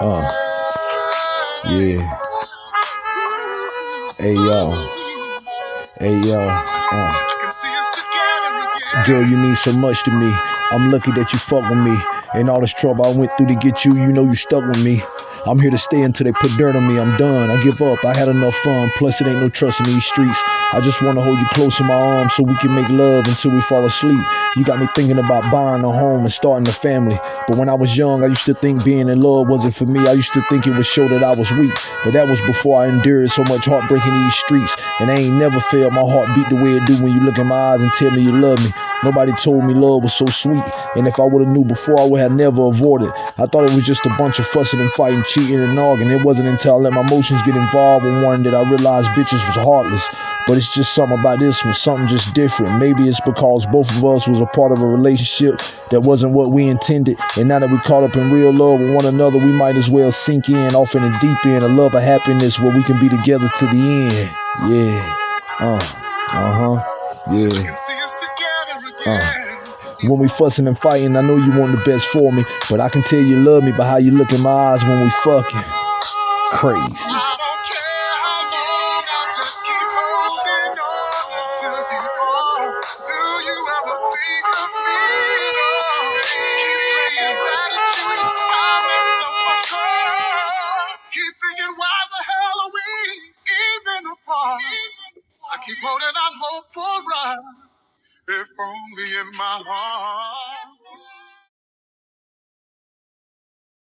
Uh, yeah. Hey yo. Hey yo. Uh. Girl, you mean so much to me. I'm lucky that you fuck with me. And all this trouble I went through to get you, you know you stuck with me. I'm here to stay until they put dirt on me. I'm done. I give up. I had enough fun. Plus, it ain't no trust in these streets. I just want to hold you close in my arms so we can make love until we fall asleep. You got me thinking about buying a home and starting a family. But when I was young, I used to think being in love wasn't for me. I used to think it would show that I was weak. But that was before I endured so much heartbreak in these streets. And I ain't never failed. my heart beat the way it do when you look in my eyes and tell me you love me. Nobody told me love was so sweet. And if I would have knew before, I would have never avoided. I thought it was just a bunch of fussing and fighting, cheating and arguing. It wasn't until I let my emotions get involved with one that I realized bitches was heartless. But it's just something about this one, something just different. Maybe it's because both of us was a part of a relationship that wasn't what we intended. And now that we caught up in real love with one another, we might as well sink in off in the deep end of love of happiness where we can be together to the end. Yeah. Uh. Uh-huh. Yeah. Uh. When we fussing and fighting, I know you want the best for me, but I can tell you love me by how you look in my eyes when we fucking. Crazy. Keep holding hope for if only in my heart.